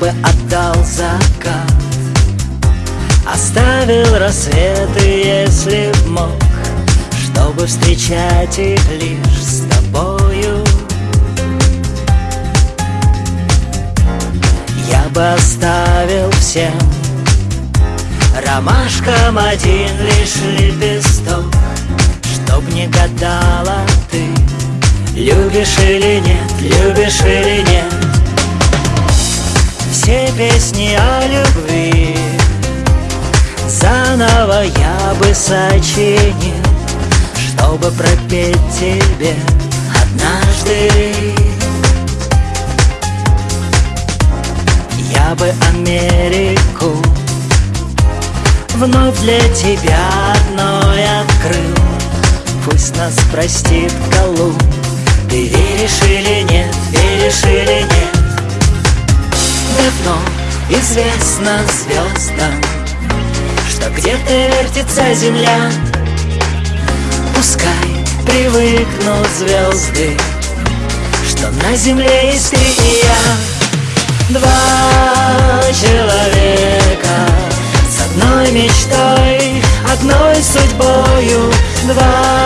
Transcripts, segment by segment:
бы отдал закат. Оставил рассветы, если б мог Чтобы встречать их лишь с тобою. Я бы оставил всем Ромашкам один лишь лепесток Чтоб не гадала ты Любишь или нет, любишь или нет. Все песни о любви. Заново я бы сочинил Чтобы пропеть тебе однажды. Я бы Америку Вновь для тебя одной открыл. Пусть нас простит Колумб известно звездам Что где-то вертится земля. Пускай привыкнут звезды Что на земле есть ты и я. Два человека одной мечтой, одной судьбою. Два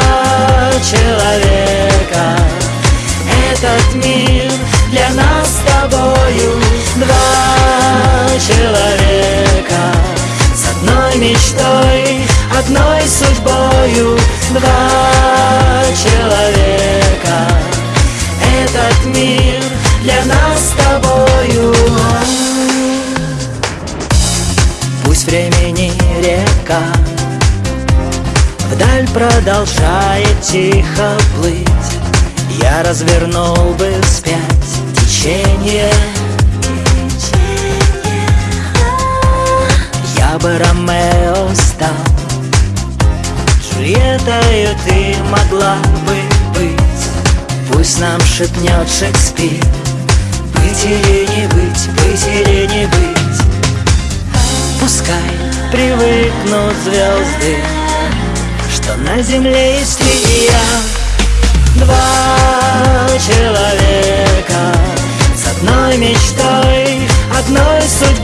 мечтой, одной судьбою Два человека. Этот мир для нас с тобою. Пусть времени река Вдаль продолжает тихо плыть. Я развернул бы вспять течение Я бы Ромео стал Джульеттою ты могла бы быть? Пусть нам шепнет Шекспир. Быть или не быть, быть или не быть? Пускай привыкнут звезды Что на земле есть и я Два человека С одной мечтой, одной судьбою Два